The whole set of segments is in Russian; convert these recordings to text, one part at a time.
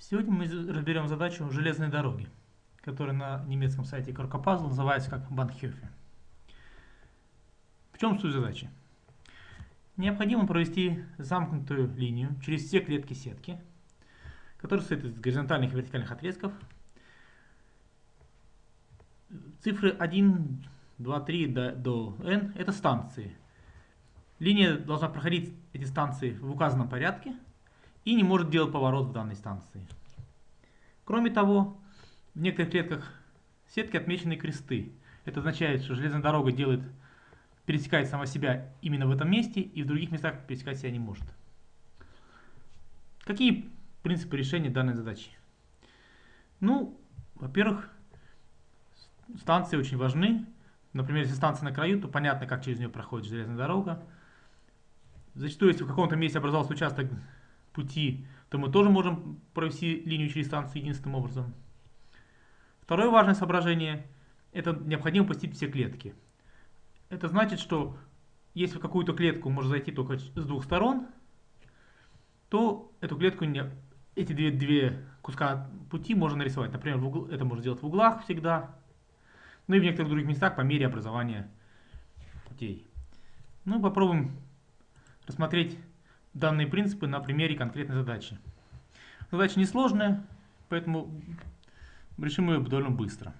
Сегодня мы разберем задачу железной дороги, которая на немецком сайте Крокопазл называется как Банхёфе. В чем суть задачи? Необходимо провести замкнутую линию через все клетки сетки, которая состоит из горизонтальных и вертикальных отрезков. Цифры 1, 2, 3 до, до n – это станции. Линия должна проходить эти станции в указанном порядке – и не может делать поворот в данной станции. Кроме того, в некоторых клетках сетки отмечены кресты. Это означает, что железная дорога делает, пересекает сама себя именно в этом месте, и в других местах пересекать себя не может. Какие принципы решения данной задачи? Ну, во-первых, станции очень важны. Например, если станция на краю, то понятно, как через нее проходит железная дорога. Зачастую, если в каком-то месте образовался участок пути, то мы тоже можем провести линию через станцию единственным образом. Второе важное соображение – это необходимо посетить все клетки. Это значит, что если в какую-то клетку можно зайти только с двух сторон, то эту клетку, эти две, две куска пути можно нарисовать. Например, в угл, это можно делать в углах всегда, ну и в некоторых других местах по мере образования путей. Ну, попробуем рассмотреть данные принципы на примере конкретной задачи. Задача несложная, поэтому решим ее довольно быстро.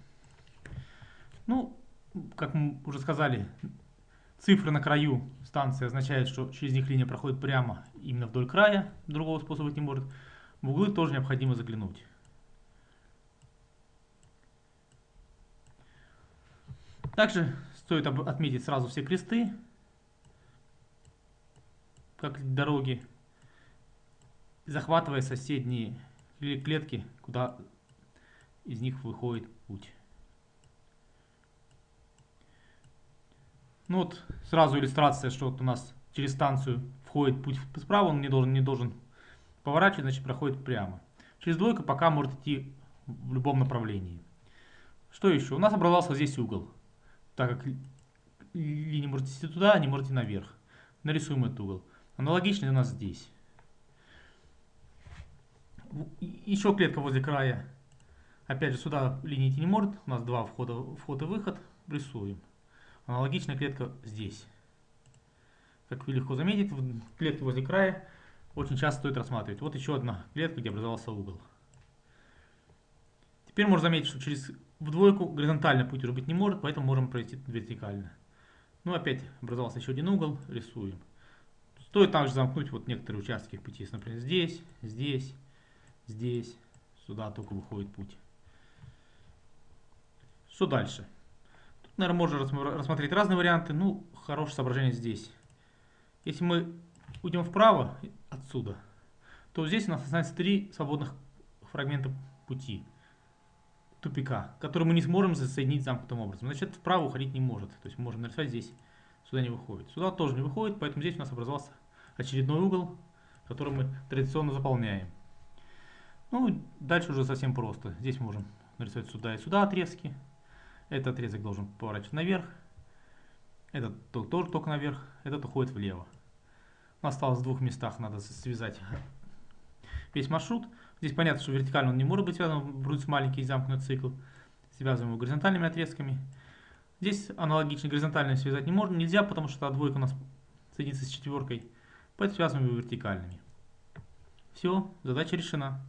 Ну, как мы уже сказали, цифры на краю станции означают, что через них линия проходит прямо именно вдоль края, другого способа быть не может. В углы тоже необходимо заглянуть. Также стоит отметить сразу все кресты, как дороги, захватывая соседние клетки, куда из них выходит путь. Ну вот сразу иллюстрация, что вот у нас через станцию входит путь справа, он не должен, не должен поворачивать, значит проходит прямо. Через двойку пока может идти в любом направлении. Что еще? У нас образовался здесь угол. Так как линия может идти туда, не может наверх. Нарисуем этот угол. Аналогичный у нас здесь. Еще клетка возле края. Опять же, сюда линии идти не может. У нас два входа, вход и выход. Рисуем. Аналогичная клетка здесь. Как вы легко заметить, клетки возле края очень часто стоит рассматривать. Вот еще одна клетка, где образовался угол. Теперь можно заметить, что через в двойку горизонтально путь уже быть не может, поэтому можем пройти вертикально. Ну, опять образовался еще один угол, рисуем. Стоит также замкнуть вот некоторые участки пути. Например, здесь, здесь, здесь. Сюда только выходит путь. Что дальше? Тут, наверное, можно рассмотреть разные варианты. Ну, хорошее соображение здесь. Если мы уйдем вправо отсюда, то здесь у нас останется три свободных фрагмента пути тупика, которые мы не сможем соединить замкнутым образом. Значит, вправо уходить не может. То есть мы можем нарисовать здесь, сюда не выходит. Сюда тоже не выходит, поэтому здесь у нас образовался очередной угол, который мы традиционно заполняем. Ну, дальше уже совсем просто. Здесь мы можем нарисовать сюда и сюда отрезки. Этот отрезок должен поворачивать наверх. Этот тоже только наверх. Этот уходит влево. У нас осталось в двух местах, надо связать весь маршрут. Здесь понятно, что вертикально он не может быть связан, будет маленький замкнутый цикл. Связываем его горизонтальными отрезками. Здесь аналогично горизонтально связать не можно, нельзя, потому что двойка у нас соединится с четверкой. Поэтому связываем его вертикальными. Все, задача решена.